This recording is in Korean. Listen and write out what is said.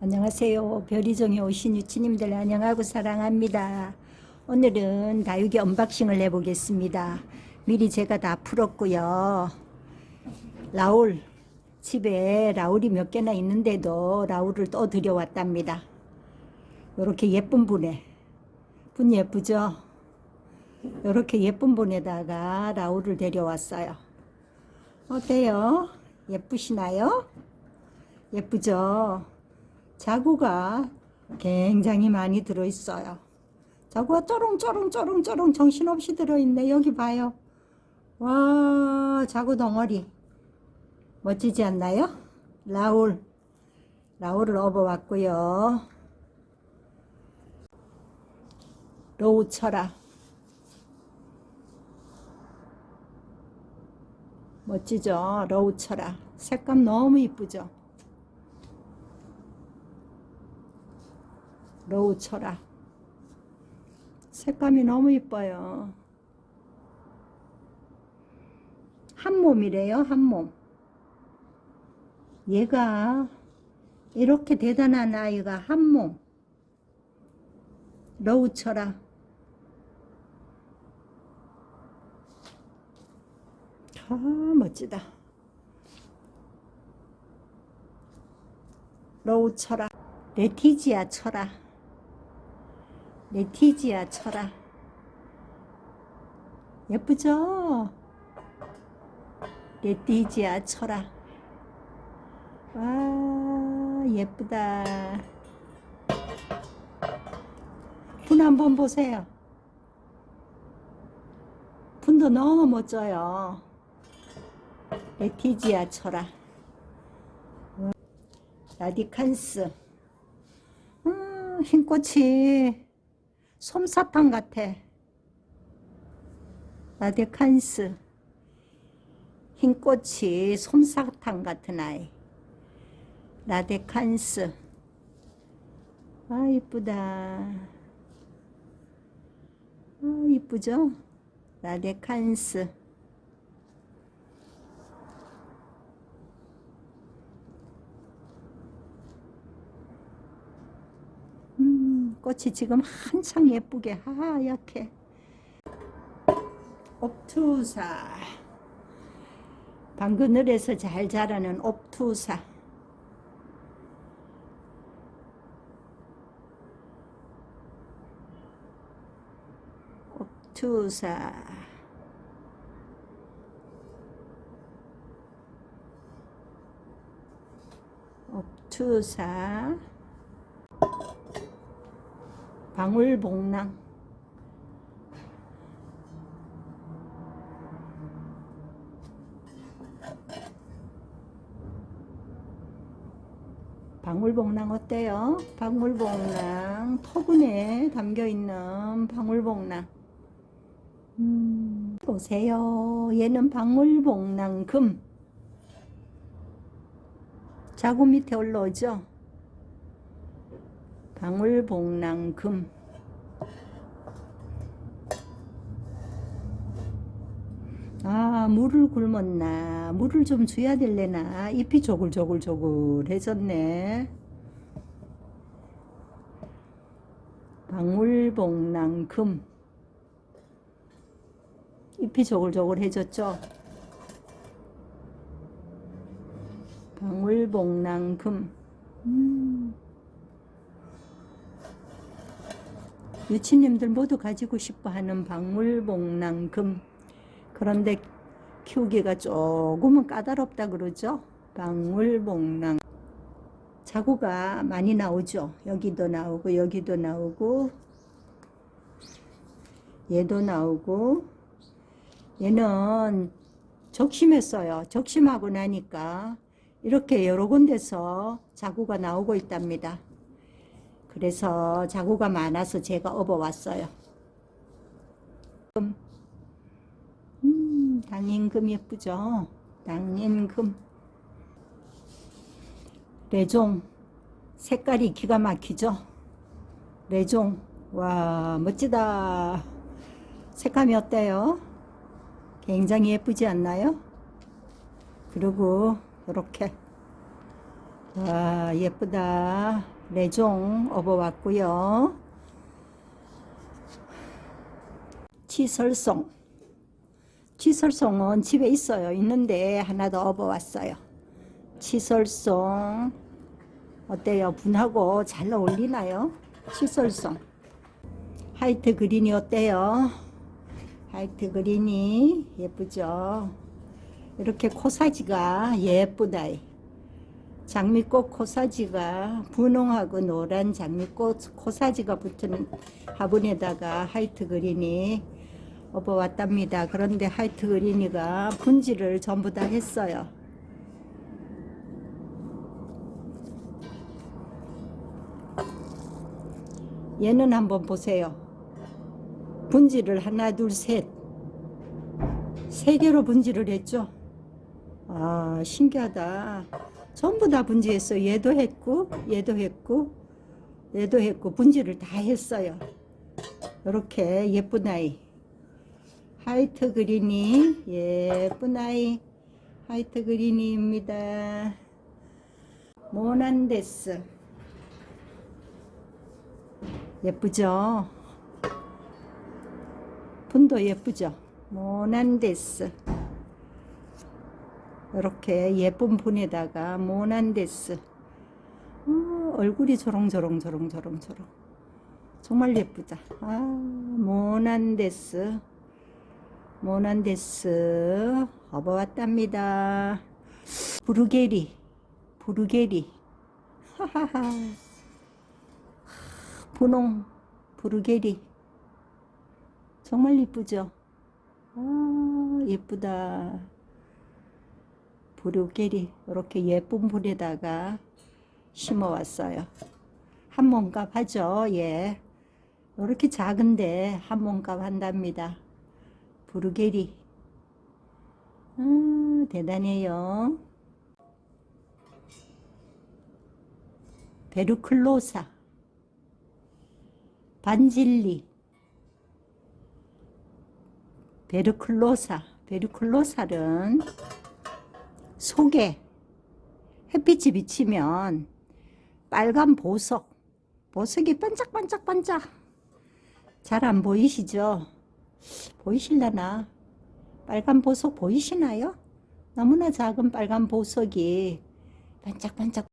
안녕하세요. 별이종에 오신 유친님들 안녕하고 사랑합니다. 오늘은 다육이 unboxing을 해보겠습니다. 미리 제가 다 풀었고요. 라울 집에 라울이 몇 개나 있는데도 라울을 또 들여왔답니다. 이렇게 예쁜 분에 분 예쁘죠? 이렇게 예쁜 분에다가 라울을 데려왔어요. 어때요? 예쁘시나요? 예쁘죠? 자구가 굉장히 많이 들어있어요. 자구가 쪼롱쪼롱쪼롱쪼롱 정신없이 들어있네. 여기 봐요. 와 자구 덩어리 멋지지 않나요? 라울 라울을 업어왔고요. 로우 철화 멋지죠? 로우 철화 색감 너무 이쁘죠? 로우 철화 색감이 너무 이뻐요. 한 몸이래요, 한 몸. 얘가 이렇게 대단한 아이가 한 몸. 로우 철화. 아, 멋지다. 로우 철아. 레티지아 철아. 레티지아 철아. 예쁘죠? 레티지아 철아. 와, 예쁘다. 분 한번 보세요. 분도 너무 멋져요. 레티지아 철아. 라디칸스. 음, 흰꽃이 솜사탕 같아. 라디칸스. 흰 꽃이 솜사탕 같은 아이. 라데칸스. 아, 이쁘다. 아, 이쁘죠? 라데칸스. 음, 꽃이 지금 한창 예쁘게 하얗게. 옵투사. 방그늘에서 잘 자라는 옵투사. 옵투사. 옵투사. 방울복랑. 방울복랑 어때요? 방울복랑 토근에 담겨있는 방울복랑 음, 보세요 얘는 방울복랑 금 자구 밑에 올라오죠? 방울복랑 금. 아 물을 굶었나? 물을 좀 줘야 될래나? 잎이 조글조글조글해졌네. 방울복랑금. 잎이 조글조글해졌죠? 방울복랑금. 음. 유치님들 모두 가지고 싶어하는 방울복랑금 그런데 키우기가 조금은 까다롭다 그러죠. 방울복랑 자구가 많이 나오죠. 여기도 나오고 여기도 나오고 얘도 나오고 얘는 적심했어요. 적심하고 나니까 이렇게 여러 군데서 자구가 나오고 있답니다. 그래서 자구가 많아서 제가 업어왔어요. 당인금 예쁘죠? 당인금 레종 색깔이 기가 막히죠? 레종 와 멋지다 색감이 어때요? 굉장히 예쁘지 않나요? 그리고 이렇게 와 예쁘다 레종 업어왔고요. 치설송. 치설송은 집에 있어요. 있는데 하나 더 업어왔어요. 치설송. 어때요? 분하고 잘 어울리나요? 치설송. 화이트 그린이 어때요? 화이트 그린이 예쁘죠? 이렇게 코사지가 예쁘다 장미꽃 코사지가 분홍하고 노란 장미꽃 코사지가 붙은 화분에다가 화이트 그린이 업어왔답니다. 그런데 화이트 그린이가 분지를 전부 다 했어요. 얘는 한번 보세요. 분지를 하나 둘셋 세 개로 분지를 했죠. 아 신기하다. 전부 다 분지했어요. 얘도 했고 얘도 했고 얘도 했고 분지를 다 했어요. 이렇게 예쁜 아이 화이트 그린이 예쁜 아이 화이트 그린이입니다. 모난데스 예쁘죠? 분도 예쁘죠? 모난데스 이렇게 예쁜 분에다가 모난데스. 어, 얼굴이 저롱저롱저롱저롱저롱 정말 예쁘다. 아 모난데스. 모난데스. 업어왔답니다. 부르게리. 부르게리. 하하하. 분홍. 부르게리. 정말 예쁘죠? 아 예쁘다 부르게리 이렇게 예쁜 불에다가 심어 왔어요. 한 몸값 하죠. 예. 이렇게 작은데 한 몸값 한답니다. 부르게리. 음, 대단해요. 베르클로사. 반질리. 베르클로사. 베르클로사는 속에 햇빛이 비치면 빨간 보석 보석이 반짝반짝반짝. 잘 안 보이시죠? 보이실라나? 빨간 보석 보이시나요? 너무나 작은 빨간 보석이 반짝반짝